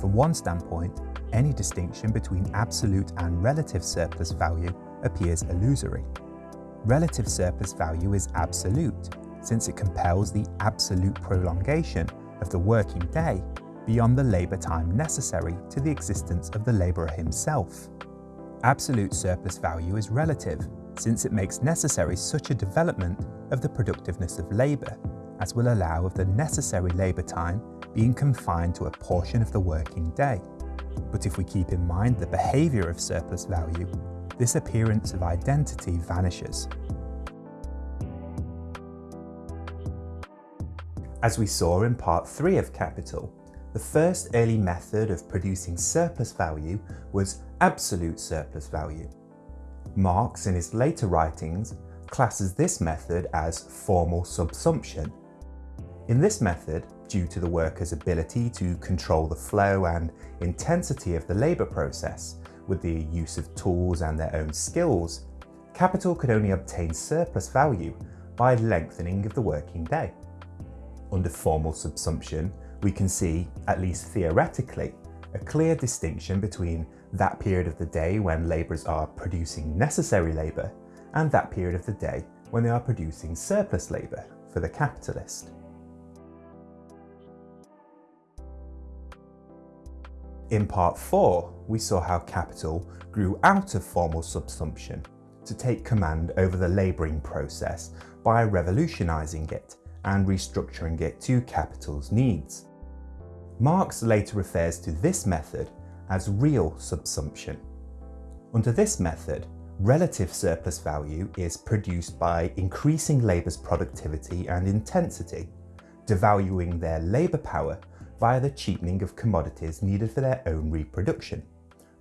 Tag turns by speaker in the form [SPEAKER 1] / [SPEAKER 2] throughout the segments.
[SPEAKER 1] From one standpoint, any distinction between absolute and relative surplus value appears illusory. Relative surplus value is absolute, since it compels the absolute prolongation of the working day beyond the labour time necessary to the existence of the labourer himself. Absolute surplus value is relative, since it makes necessary such a development of the productiveness of labour as will allow of the necessary labour time being confined to a portion of the working day. But if we keep in mind the behaviour of surplus value, this appearance of identity vanishes. As we saw in part 3 of Capital, the first early method of producing surplus value was absolute surplus value. Marx, in his later writings, classes this method as formal subsumption. In this method, due to the worker's ability to control the flow and intensity of the labour process with the use of tools and their own skills, capital could only obtain surplus value by lengthening of the working day. Under formal subsumption, we can see, at least theoretically, a clear distinction between that period of the day when labourers are producing necessary labour and that period of the day when they are producing surplus labour for the capitalist. In part 4, we saw how capital grew out of formal subsumption to take command over the labouring process by revolutionising it and restructuring it to capital's needs. Marx later refers to this method as real subsumption. Under this method, relative surplus value is produced by increasing labour's productivity and intensity, devaluing their labour power via the cheapening of commodities needed for their own reproduction,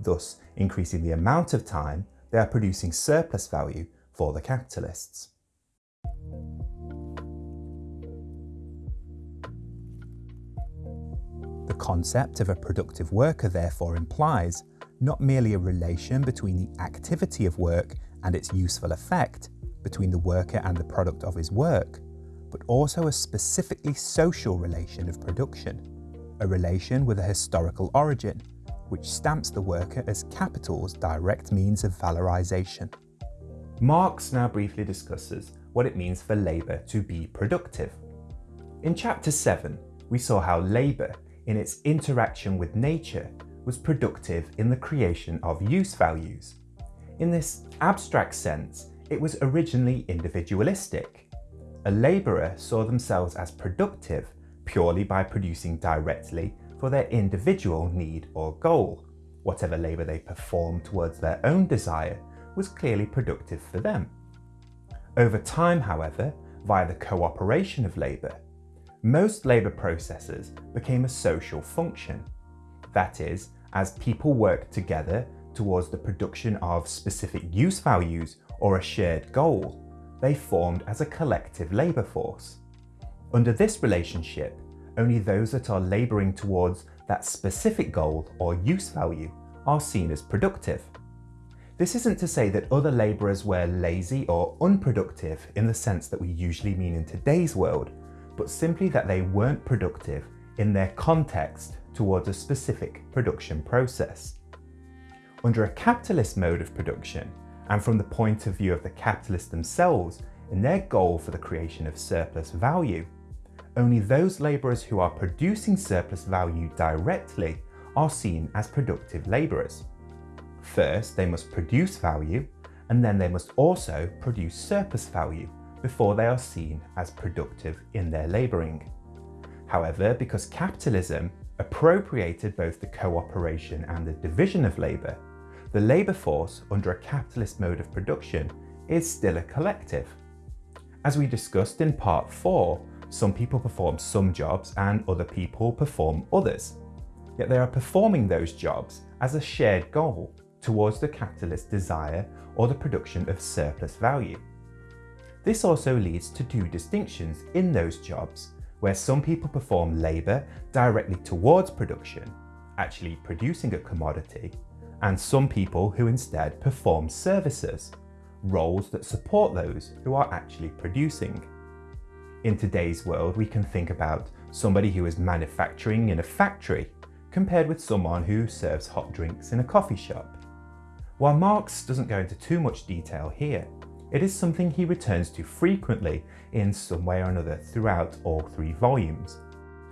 [SPEAKER 1] thus increasing the amount of time they are producing surplus value for the capitalists. The concept of a productive worker therefore implies not merely a relation between the activity of work and its useful effect, between the worker and the product of his work, but also a specifically social relation of production a relation with a historical origin, which stamps the worker as capital's direct means of valorization. Marx now briefly discusses what it means for labour to be productive. In chapter 7, we saw how labour, in its interaction with nature, was productive in the creation of use values. In this abstract sense, it was originally individualistic. A labourer saw themselves as productive purely by producing directly for their individual need or goal. Whatever labour they performed towards their own desire was clearly productive for them. Over time, however, via the cooperation of labour, most labour processes became a social function. That is, as people worked together towards the production of specific use values or a shared goal, they formed as a collective labour force. Under this relationship, only those that are labouring towards that specific goal or use value are seen as productive. This isn't to say that other labourers were lazy or unproductive in the sense that we usually mean in today's world, but simply that they weren't productive in their context towards a specific production process. Under a capitalist mode of production, and from the point of view of the capitalists themselves in their goal for the creation of surplus value, only those labourers who are producing surplus value directly are seen as productive labourers. First, they must produce value, and then they must also produce surplus value before they are seen as productive in their labouring. However, because capitalism appropriated both the cooperation and the division of labour, the labour force under a capitalist mode of production is still a collective. As we discussed in part 4, some people perform some jobs and other people perform others. Yet they are performing those jobs as a shared goal towards the capitalist desire or the production of surplus value. This also leads to two distinctions in those jobs, where some people perform labour directly towards production, actually producing a commodity, and some people who instead perform services, roles that support those who are actually producing. In today's world, we can think about somebody who is manufacturing in a factory, compared with someone who serves hot drinks in a coffee shop. While Marx doesn't go into too much detail here, it is something he returns to frequently in some way or another throughout all three volumes.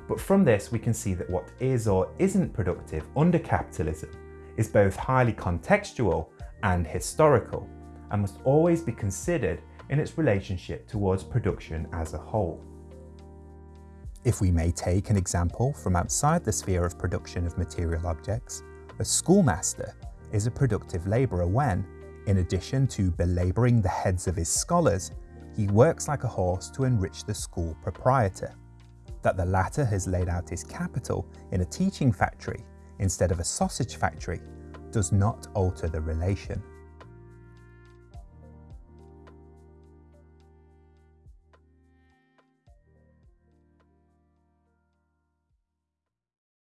[SPEAKER 1] But from this we can see that what is or isn't productive under capitalism is both highly contextual and historical and must always be considered in its relationship towards production as a whole. If we may take an example from outside the sphere of production of material objects, a schoolmaster is a productive labourer when, in addition to belabouring the heads of his scholars, he works like a horse to enrich the school proprietor. That the latter has laid out his capital in a teaching factory instead of a sausage factory does not alter the relation.